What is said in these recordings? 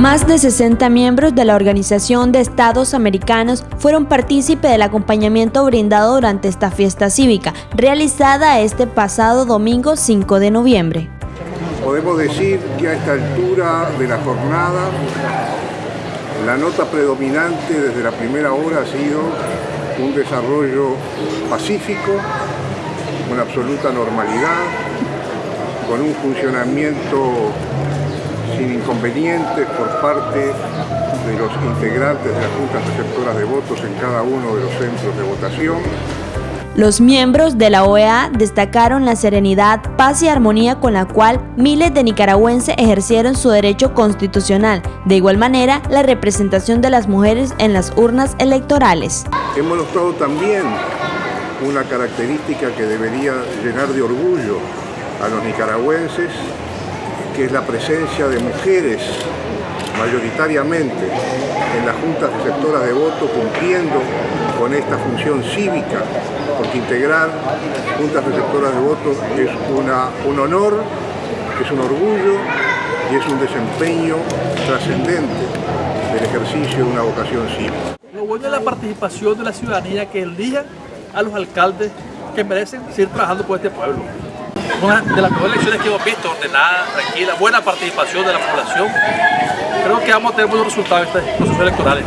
Más de 60 miembros de la Organización de Estados Americanos fueron partícipe del acompañamiento brindado durante esta fiesta cívica, realizada este pasado domingo 5 de noviembre. Podemos decir que a esta altura de la jornada, la nota predominante desde la primera hora ha sido un desarrollo pacífico, con absoluta normalidad, con un funcionamiento sin inconvenientes por parte de los integrantes de las juntas receptoras de votos en cada uno de los centros de votación. Los miembros de la OEA destacaron la serenidad, paz y armonía con la cual miles de nicaragüenses ejercieron su derecho constitucional, de igual manera la representación de las mujeres en las urnas electorales. Hemos notado también una característica que debería llenar de orgullo a los nicaragüenses que es la presencia de mujeres mayoritariamente en las juntas receptoras de voto cumpliendo con esta función cívica, porque integrar juntas receptoras de voto es una, un honor, es un orgullo y es un desempeño trascendente del ejercicio de una vocación cívica. Lo bueno es la participación de la ciudadanía que elija a los alcaldes que merecen seguir trabajando por este pueblo una de las mejores elecciones que hemos visto, ordenada, tranquila, buena participación de la población. Creo que vamos a tener buenos resultados en estos procesos electorales.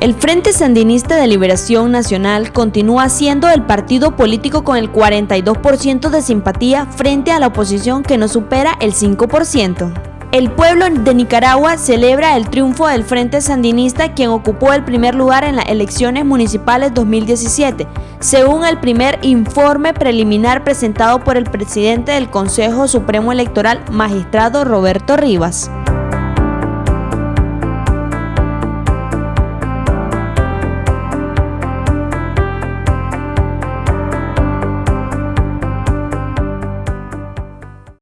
El Frente Sandinista de Liberación Nacional continúa siendo el partido político con el 42% de simpatía frente a la oposición que no supera el 5%. El pueblo de Nicaragua celebra el triunfo del Frente Sandinista quien ocupó el primer lugar en las elecciones municipales 2017, según el primer informe preliminar presentado por el presidente del Consejo Supremo Electoral, magistrado Roberto Rivas.